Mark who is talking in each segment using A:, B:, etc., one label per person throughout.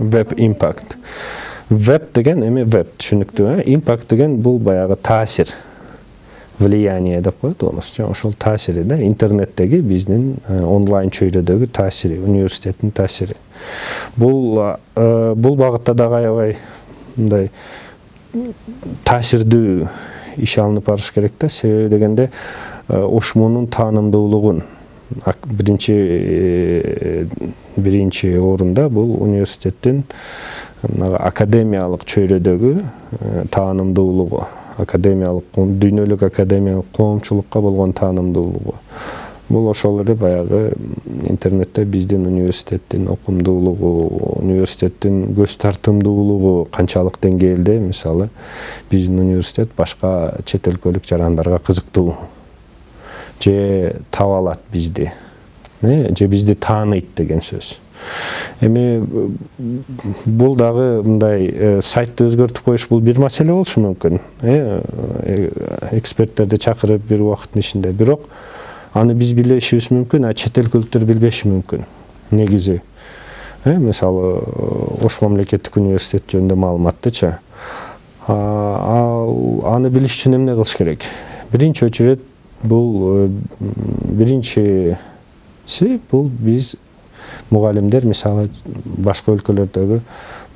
A: веб импакт веб деген эми веб түшүнүктүү э? Импакт деген бул баягы таасир влияние деп коет орусча ошол таасири да интернеттеги биздин онлайн чөйрөдөгү таасири университеттин таасири. Бул бул багытта дагы аябай мындай таасирдүү иш алынып барыш керек да. Себеби дегенде ошмунун таанымдуулугун биринчи биринчи орунда бул университеттин академиялык чөйрөдөгү таанымдуулугу академиялык дүйнөлүк академиялык коомчулукка болгон таанымдуулугу бул ошол эле баягы интернетте биздин университеттин окумдуулугу университеттин көз тартымдуулугу канчалык деңгээлде мисалы биздин университет башка чет өлкөлүк жарандарга кызыктуу. Же таба алат бизди же бизди тааныйт деген сөз эми бул дагы мындай сайтты өзгөртүп коюш бул бир маселе болушу мүмкүн эксперттерди чакырып бир убакыттын ичинде бирок аны биз билишибиз мүмкүн а чет өлкөлүктөр билбеши мүмкүн негизи мисалы ош мамлекеттик университет жөнүндө маалыматтычы ал аны билиш үчүн эмне кылыш керек биринчи очередь бул биринчиси бул биз мугалимдер мисалы башка өлкөлөрдөгү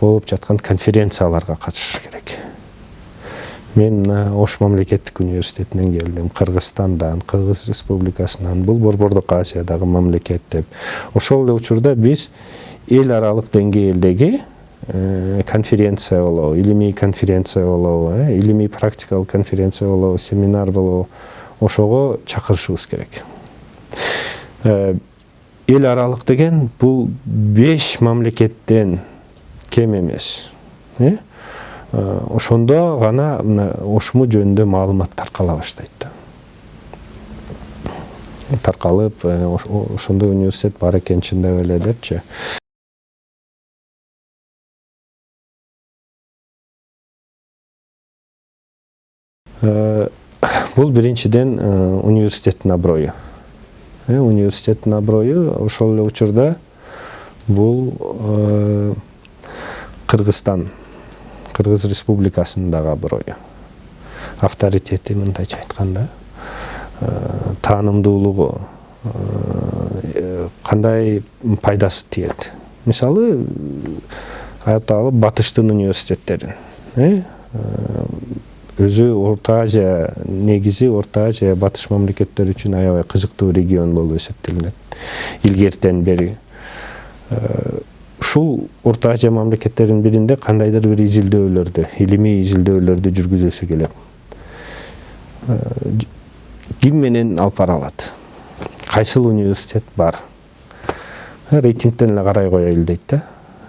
A: болуп жаткан конференцияларга катышыш керек. Мен ош мамлекеттик университетинен келдим кыргызстандан кыргыз республикасынан бул борбордук азиядагы мамлекет деп. Ошол эле учурда биз эл аралык деңгээлдеги конференция болобу илимий конференция болобу илимий практикалык конференция болобу семинар болобу ошого чакырышыбыз керек. Эл аралык деген бул беш мамлекеттен кем эмес ошондо гана мына ошму жөнүндө маалымат таркала баштайт да. Таркалып ошондой университет бар экен чындап эле депчи бул биринчиден университеттин аброю университеттин аброю ошол эле учурда бул кыргызстан кыргыз республикасынын дагы аброю авторитети мындайча айтканда таанымдуулугу кандай пайдасы тиет? Мисалы айталы батыштын университеттерин өзү орто азия негизи орто азия батыш мамлекеттери үчүн аябай кызыктуу регион болуп эсептелинет. Илгертен бери ушул орто азия мамлекеттеринин биринде кандайдыр бир изилдөөлөрдү илимий изилдөөлөрдү жүргүзөсү келет. Ким менен алып бара алат. Кайсыл университет бар? Рейтингден эле карай коелу дейт да.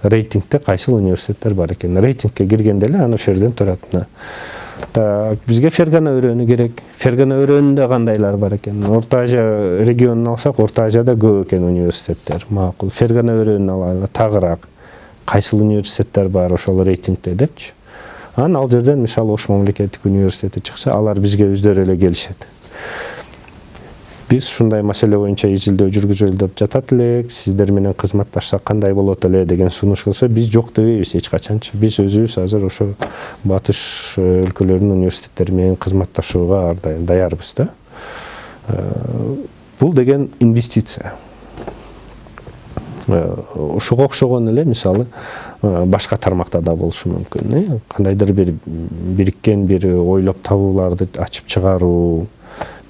A: Рейтингде кайсыл университеттер бар экен? Рейтингке киргенде эле анан ошол жерден турат мына. Так бизге фергана өрөөнү керек. Фергана өрөөнүндө кандайлар бар экен орто азия регионун алсак орто азияда көп экен университеттер. Макул фергана өрөөнүн алайлы тагыраак кайсыл университеттер бар ошол рейтингде депчи анан ал жерден мисалы ош мамлекеттик университети чыкса алар бизге өздөрү эле келишет. Биз ушундай маселе боюнча изилдөө жүргүзөлү деп жатат элек сиздер менен кызматташсак кандай болот эле деген сунуш кылса биз жок дебейбиз эч качанчы биз өзүбүз азыр ошо батыш өлкөлөрүнүн университеттери менен кызматташууга ар дайым даярбыз да бул деген инвестиция ушуга окшогон эле мисалы башка тармакта да болушу мүмкүн кандайдыр бир бириккен бир ойлоп табууларды ачып чыгаруу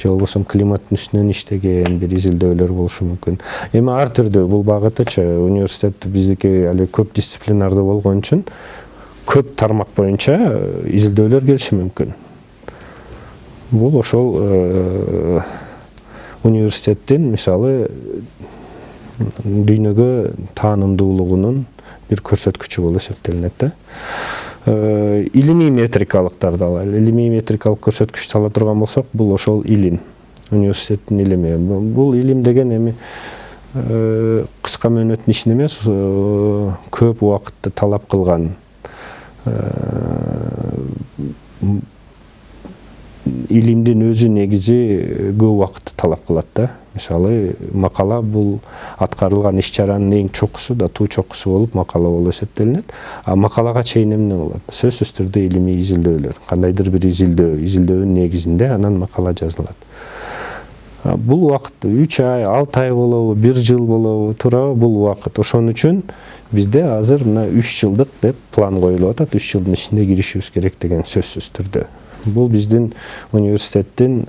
A: же болбосо климаттын үстүнөн иштеген бир изилдөөлөр болушу мүмкүн эми ар түрдүү бул багытычы университет биздики али көп дисциплинардуу болгон үчүн көп тармак боюнча изилдөөлөр келиши мүмкүн бул ошол университеттин мисалы дүйнөгө таанымдуулугунун бир көрсөткүчү болуп эсептелинет да. Илимий метрикалыктарды алайлы илимий метрикалык көрсөткүчтү ала турган болсок бул ошол илим. Университеттин илими. Бул илим деген эми кыска мөөнөттүн ишин эмес көп убакытты талап кылган илимдин өзү негизи көп убакытты талап кылат да. Мисалы макала бул аткарылган иш чаранын эң чокусу да туу чокусу болуп макала болуп эсептелинет. А макалага чейин эмне болот? Сөзсүз түрдө илимий изилдөөлөр. Кандайдыр бир изилдөө изилдөөнүн негизинде анан макала жазылат. Бул убакыт үч ай алты ай болобу бир жыл болобу туурабы бул убакыт. Ошон үчүн бизде азыр мына үч жылдык деп план коюлуп атат. Үч жылдын ичинде киришибиз керек деген сөзсүз түрдө. Бул биздин университеттин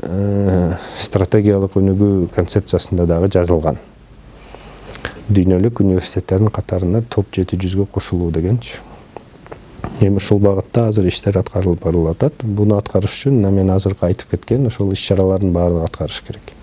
A: стратегиялык өнүгүү концепциясында дагы жазылган дүйнөлүк университеттердин катарына топ жети жүзгө кошулуу дегенчи эми ушул багытта азыр иштер аткарылып барылып атат. Буну аткарыш үчүн мен азыркы айтып кеткен ошол иш чаралардын баардыгын аткарыш керек.